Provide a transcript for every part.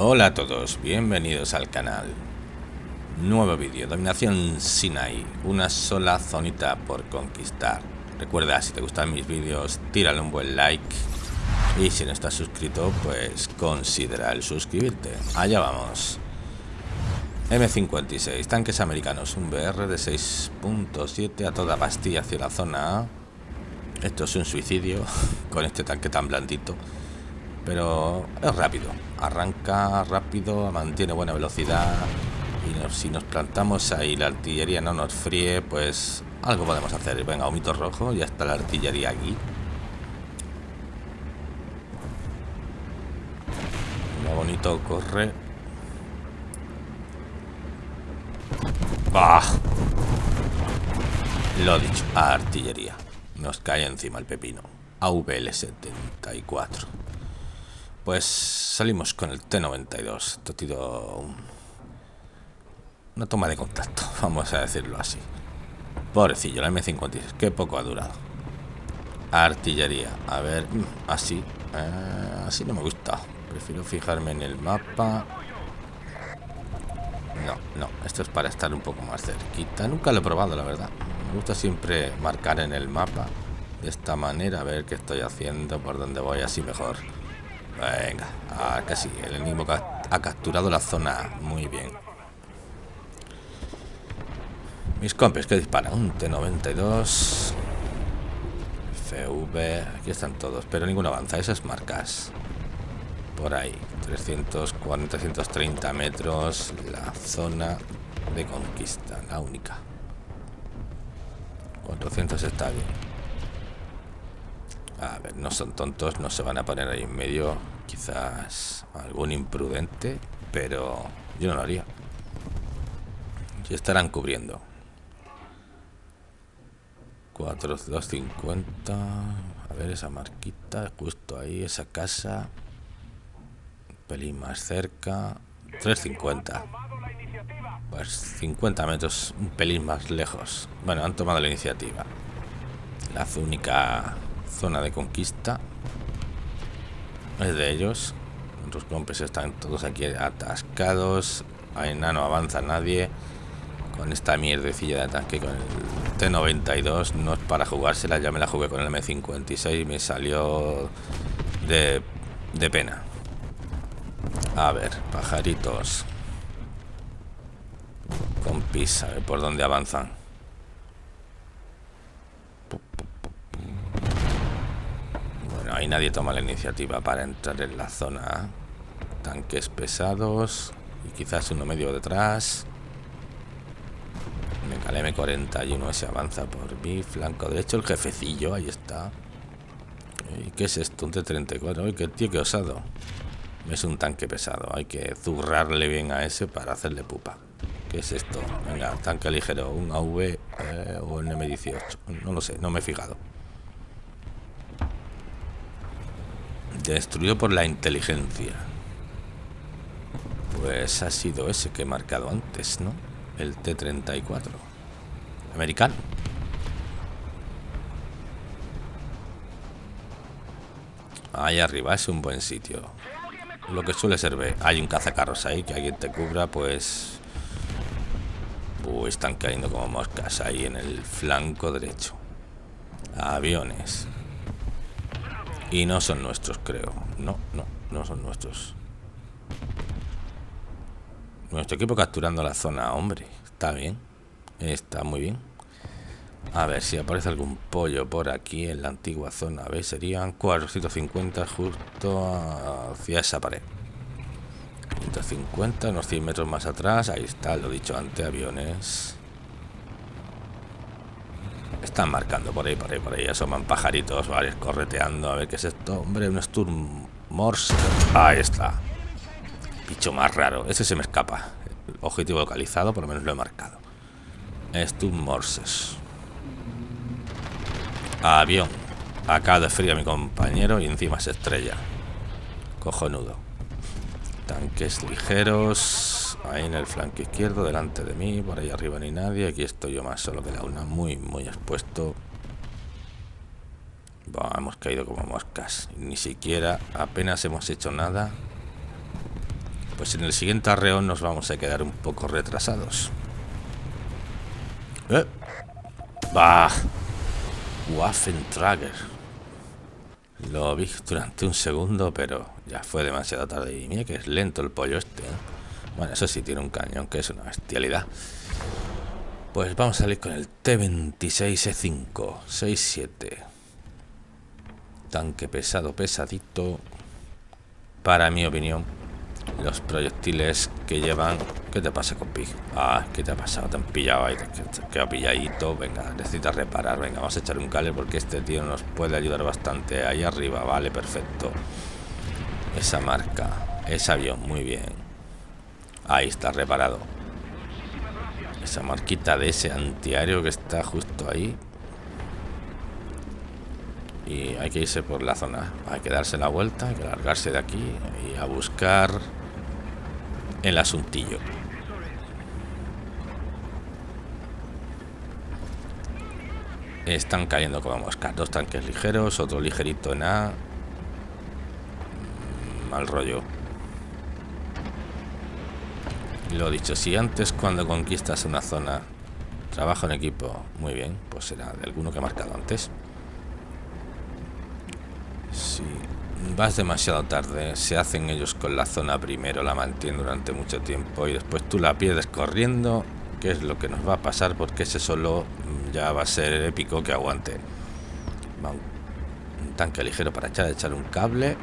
Hola a todos, bienvenidos al canal. Nuevo vídeo, Dominación Sinai, una sola zonita por conquistar. Recuerda, si te gustan mis vídeos, tírale un buen like. Y si no estás suscrito, pues considera el suscribirte. Allá vamos. M56, tanques americanos, un BR de 6.7 a toda pastilla hacia la zona A. Esto es un suicidio con este tanque tan blandito pero es rápido. Arranca rápido, mantiene buena velocidad y si nos plantamos ahí la artillería no nos fríe, pues algo podemos hacer. Venga, humito rojo, ya está la artillería aquí. Mira, bonito corre. ¡Bah! Lo dicho, artillería. Nos cae encima el pepino. AVL 74. Pues salimos con el T-92. Esto ha sido una toma de contacto, vamos a decirlo así. Pobrecillo, la M56, qué poco ha durado. Artillería, a ver, mm, así, eh, así no me gusta. Prefiero fijarme en el mapa. No, no, esto es para estar un poco más cerquita. Nunca lo he probado, la verdad. Me gusta siempre marcar en el mapa de esta manera, a ver qué estoy haciendo, por dónde voy, así mejor. Venga, ah, casi. El enemigo ha capturado la zona muy bien. Mis compes que disparan. Un T-92. FV. Aquí están todos. Pero ninguno avanza. Esas marcas. Por ahí. 340, 330 metros. La zona de conquista. La única. 400 está bien. A ver, no son tontos, no se van a poner ahí en medio. Quizás algún imprudente, pero yo no lo haría. Y estarán cubriendo. 4, 250. A ver esa marquita, justo ahí, esa casa. Un pelín más cerca. 350. Pues 50 metros, un pelín más lejos. Bueno, han tomado la iniciativa. La única Zona de conquista. Es de ellos. Los compes están todos aquí atascados. Ahí no avanza nadie. Con esta mierdecilla de ataque con el T92 no es para jugársela. Ya me la jugué con el M56 y me salió de, de pena. A ver, pajaritos. Compis, a ver por dónde avanzan. Ahí nadie toma la iniciativa para entrar en la zona. Tanques pesados y quizás uno medio detrás. Venga, el M41 se avanza por mi flanco derecho. El jefecillo, ahí está. ¿Y qué es esto? Un T-34. Uy, qué tío, qué osado. Es un tanque pesado. Hay que zurrarle bien a ese para hacerle pupa. ¿Qué es esto? Venga, tanque ligero. Un AV eh, o un M18. No lo sé, no me he fijado. Destruido por la inteligencia. Pues ha sido ese que he marcado antes, ¿no? El T-34. Americano. Ahí arriba es un buen sitio. Lo que suele ser. Hay un cazacarros ahí que alguien te cubra, pues... Uy, están cayendo como moscas ahí en el flanco derecho. Aviones. Y no son nuestros, creo. No, no, no son nuestros. Nuestro equipo capturando la zona, hombre. Está bien. Está muy bien. A ver si aparece algún pollo por aquí en la antigua zona. A serían 450 justo hacia esa pared. 150, unos 100 metros más atrás. Ahí está, lo dicho antes, aviones. Están marcando por ahí, por ahí, por ahí. Asoman pajaritos, varios correteando. A ver qué es esto. Hombre, un Sturm Morse. Ahí está. Bicho más raro. Ese se me escapa. Objetivo localizado, por lo menos lo he marcado. Sturm Morses. Avión. Acá de frío a mi compañero y encima se estrella. Cojonudo. Tanques ligeros. Ahí en el flanco izquierdo, delante de mí, por ahí arriba ni nadie. Aquí estoy yo más solo que la una, muy, muy expuesto. hemos caído como moscas. Ni siquiera, apenas hemos hecho nada. Pues en el siguiente arreón nos vamos a quedar un poco retrasados. ¡Eh! ¡Bah! Waffentrager. Lo vi durante un segundo, pero ya fue demasiado tarde. Y mira que es lento el pollo este. ¿eh? Bueno, eso sí tiene un cañón, que es una bestialidad. Pues vamos a salir con el T-26E5 6-7 Tanque pesado, pesadito Para mi opinión Los proyectiles que llevan ¿Qué te pasa con Pig? Ah, ¿qué te ha pasado? Te han pillado ahí Te ha pilladito Venga, necesitas reparar Venga, vamos a echar un cable porque este tío nos puede ayudar bastante Ahí arriba, vale, perfecto Esa marca Ese avión, muy bien Ahí está reparado esa marquita de ese antiaéreo que está justo ahí. Y hay que irse por la zona. Hay que darse la vuelta, hay que largarse de aquí y a buscar el asuntillo. Están cayendo como moscas. Dos tanques ligeros, otro ligerito en A. Mal rollo. Lo dicho, si antes cuando conquistas una zona trabajo en equipo muy bien, pues será de alguno que ha marcado antes. Si vas demasiado tarde, se hacen ellos con la zona primero, la mantienen durante mucho tiempo y después tú la pierdes corriendo, que es lo que nos va a pasar porque ese solo ya va a ser épico que aguante. un, tanque ligero para echar, echar un cable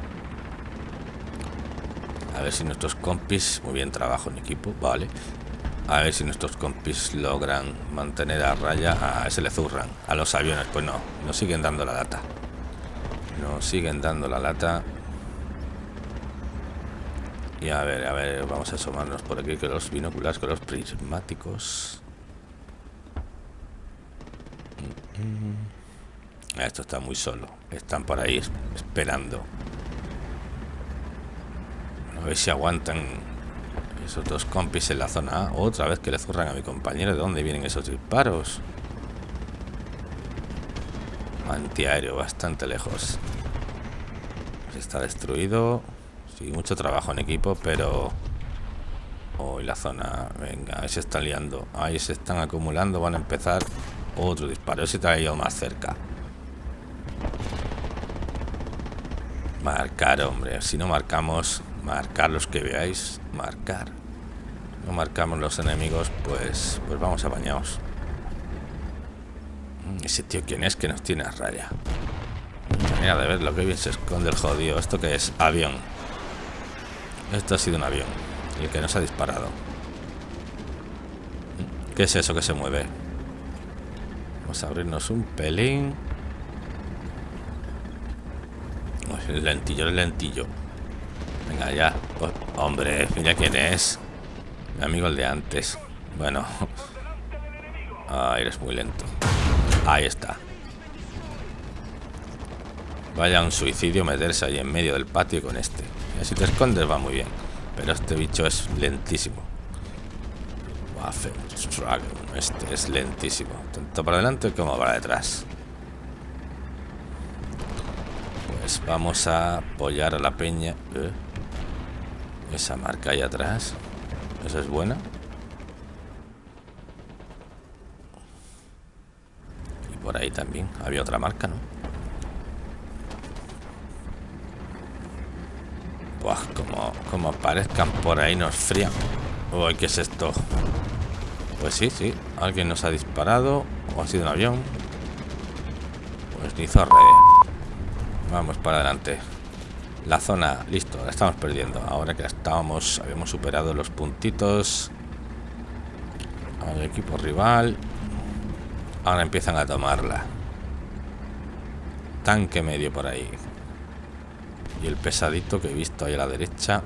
a ver si nuestros compis, muy bien trabajo en equipo, vale. A ver si nuestros compis logran mantener a raya. A ese le zurran. A los aviones, pues no. Nos siguen dando la lata. Nos siguen dando la lata. Y a ver, a ver, vamos a asomarnos por aquí que los binoculares, con los prismáticos. Esto está muy solo. Están por ahí esperando. A ver si aguantan esos dos compis en la zona A. Otra vez que le zurran a mi compañero. ¿De dónde vienen esos disparos? Antiaéreo, bastante lejos. Está destruido. Sí, mucho trabajo en equipo, pero... Hoy la zona... Venga, ahí se están liando. Ahí se están acumulando. Van a empezar otro disparo. Ese te ha ido más cerca. Marcar, hombre. Si no marcamos, marcar los que veáis marcar. No marcamos los enemigos pues pues vamos a bañados mm, ese tío quién es que nos tiene a raya. Mira de ver lo que bien se esconde el jodido. Esto que es avión. Esto ha sido un avión el que nos ha disparado. ¿qué es eso que se mueve? vamos a abrirnos un pelín. El lentillo el lentillo Venga, ya. Pues, hombre, mira quién es. Mi amigo el de antes. Bueno. Ah, eres muy lento. Ahí está. Vaya un suicidio meterse ahí en medio del patio con este. Y si te escondes va muy bien. Pero este bicho es lentísimo. Este es lentísimo. Tanto para adelante como para detrás. Pues vamos a apoyar a la peña. ¿Eh? Esa marca ahí atrás. Esa es buena. Y por ahí también. Había otra marca, ¿no? Buah, como, como aparezcan por ahí nos frían. Uy, ¿qué es esto? Pues sí, sí. Alguien nos ha disparado. O ha sido un avión. Pues ni zorre. Vamos para adelante. La zona, listo, la estamos perdiendo. Ahora que estábamos, habíamos superado los puntitos. Al equipo rival. Ahora empiezan a tomarla. Tanque medio por ahí. Y el pesadito que he visto ahí a la derecha.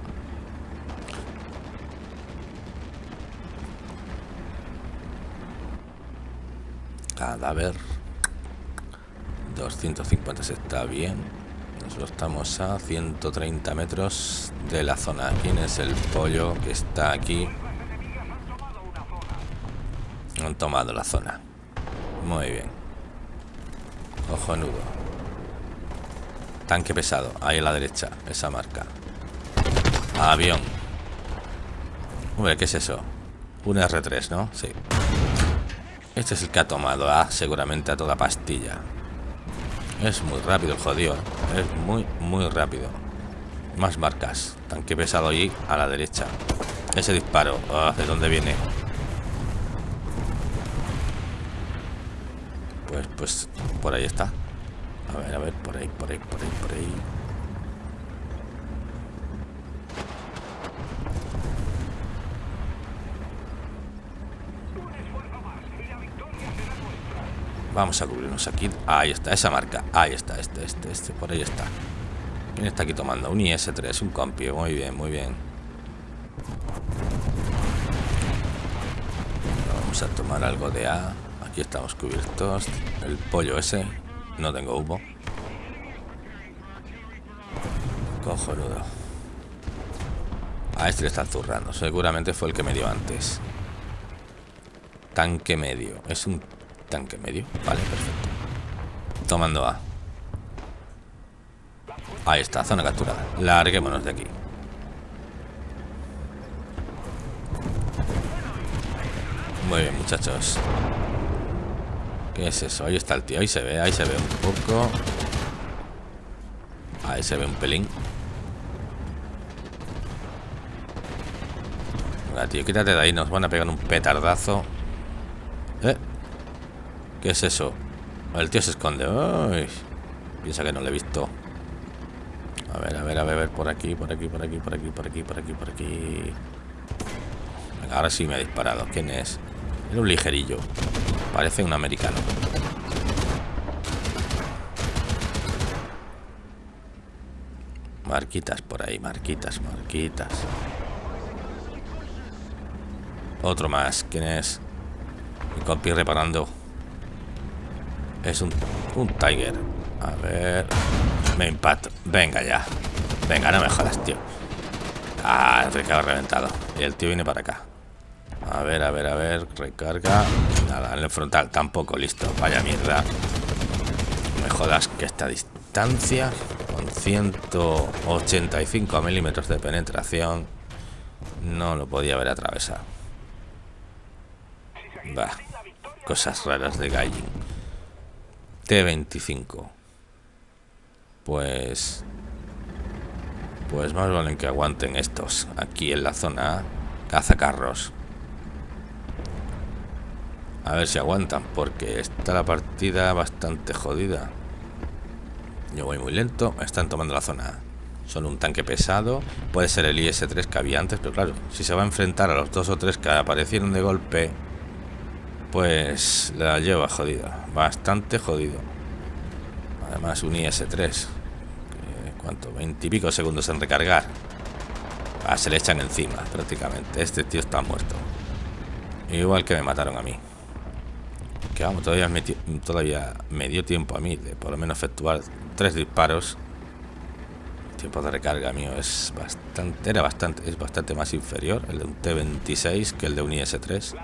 Cadáver. 250 se está bien estamos a 130 metros de la zona. ¿Quién es el pollo que está aquí? Han tomado la zona. Muy bien. Ojo nudo. Tanque pesado. Ahí a la derecha. Esa marca. Avión. Hombre, ¿qué es eso? Un R3, ¿no? Sí. Este es el que ha tomado A, seguramente a toda pastilla. Es muy rápido el jodido. ¿eh? Es muy, muy rápido. Más marcas. Tanque pesado allí a la derecha. Ese disparo. Ah, ¿De dónde viene? Pues, pues, por ahí está. A ver, a ver, por ahí, por ahí, por ahí, por ahí. Vamos a cubrirnos aquí. Ahí está, esa marca. Ahí está, este, este, este. Por ahí está. ¿Quién está aquí tomando? Un IS-3, un compio. Muy bien, muy bien. Vamos a tomar algo de A. Aquí estamos cubiertos. El pollo ese. No tengo humo. Cojonudo. A este le está zurrando. Seguramente fue el que me dio antes. Tanque medio. Es un Tanque medio. Vale, perfecto. Tomando A. Ahí está, zona capturada. Larguémonos de aquí. Muy bien, muchachos. ¿Qué es eso? Ahí está el tío. Ahí se ve, ahí se ve un poco. Ahí se ve un pelín. Venga, tío, quítate de ahí. Nos van a pegar un petardazo. ¿Qué es eso? El tío se esconde. piensa que no lo he visto. A ver, a ver, a ver, por aquí, por aquí, por aquí, por aquí, por aquí, por aquí, por aquí. Venga, ahora sí me ha disparado. ¿Quién es? Era un ligerillo. Parece un americano. Marquitas por ahí, marquitas, marquitas. Otro más. ¿Quién es? Mi compi reparando. Es un, un Tiger. A ver. Me impacto. Venga ya. Venga, no me jodas, tío. Ah, el recarga reventado. Y el tío viene para acá. A ver, a ver, a ver. Recarga. Nada, en el frontal tampoco. Listo. Vaya mierda. Me jodas que esta distancia con 185 milímetros de penetración no lo podía haber atravesado. Va. Cosas raras de Gaijin. T25. Pues... Pues más valen que aguanten estos. Aquí en la zona cazacarros. A ver si aguantan, porque está la partida bastante jodida. Yo voy muy lento, están tomando la zona Solo un tanque pesado. Puede ser el IS-3 que había antes, pero claro, si se va a enfrentar a los dos o tres que aparecieron de golpe, pues la lleva jodida. Bastante jodido. Además un IS-3. ¿Cuánto? 20 y pico segundos en recargar. Ah, se le echan encima prácticamente. Este tío está muerto. Igual que me mataron a mí. Que vamos, todavía me, todavía me dio tiempo a mí de por lo menos efectuar tres disparos. El tiempo de recarga mío es bastante, era bastante, es bastante más inferior el de un T-26 que el de un IS-3.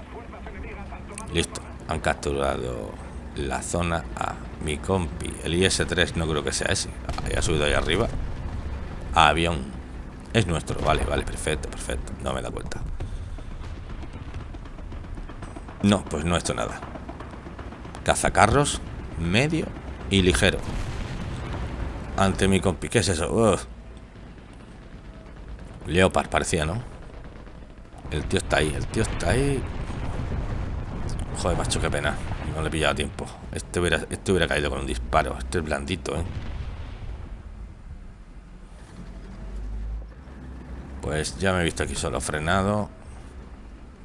Listo, han capturado la zona A. Mi compi, el IS-3 no creo que sea ese. ha subido ahí arriba. Avión. Es nuestro, vale, vale, perfecto, perfecto. No me da cuenta. No, pues no hecho nada. Cazacarros, medio y ligero. Ante mi compi, ¿qué es eso? Leopard parecía, ¿no? El tío está ahí, el tío está ahí. Joder, macho, qué pena. No le he pillado tiempo. Este hubiera, este hubiera caído con un disparo. Este es blandito, ¿eh? Pues ya me he visto aquí solo frenado.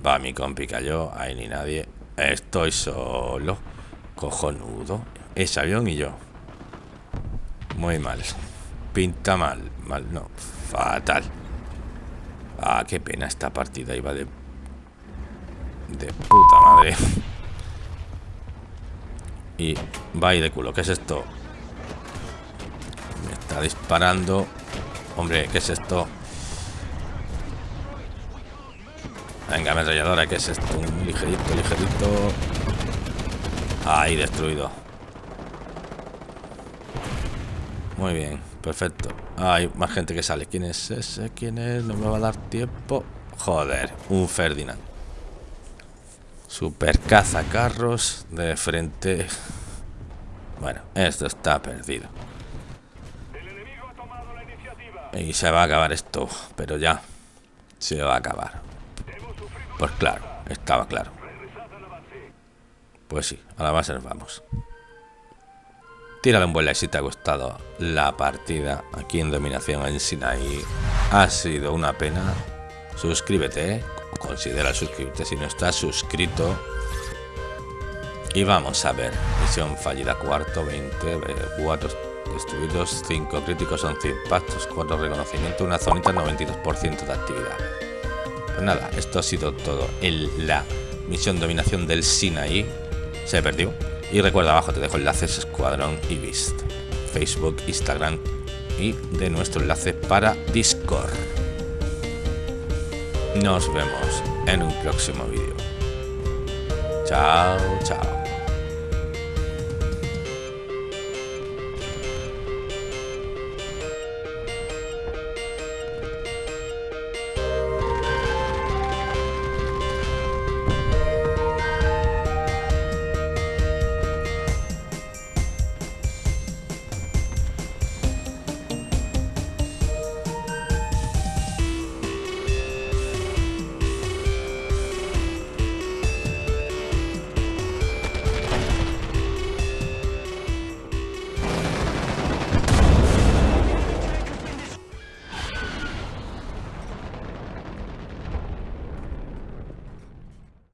Va, mi compi cayó. Ahí ni nadie. Estoy solo. Cojonudo. Ese avión y yo. Muy mal. Pinta mal. Mal, no. Fatal. Ah, qué pena esta partida. Iba de de puta madre. Y va de culo. ¿Qué es esto? Me está disparando. Hombre, ¿qué es esto? Venga, ametralladora, ¿qué es esto? Un ligerito, ligerito. Ahí, destruido. Muy bien, perfecto. hay más gente que sale. ¿Quién es ese? ¿Quién es? No me va a dar tiempo. Joder, un Ferdinand. Super carros de frente. Bueno, esto está perdido. Y se va a acabar esto, pero ya se va a acabar. Pues claro, estaba claro. Pues sí, a la base nos vamos. Tírale un buen like si te ha gustado la partida aquí en Dominación en Sinaí. Ha sido una pena. Suscríbete. Considera suscribirte si no estás suscrito. Y vamos a ver, misión fallida cuarto, 20, 4 destruidos, 5 críticos, 11 impactos, 4 reconocimientos, una zonita, 92% de actividad. Pues nada, esto ha sido todo en la misión dominación del Sinaí. Se perdió. Y recuerda abajo te dejo enlaces Escuadrón y Beast, Facebook, Instagram y de nuestro enlace para Discord. Nos vemos en un próximo vídeo. Chao, chao.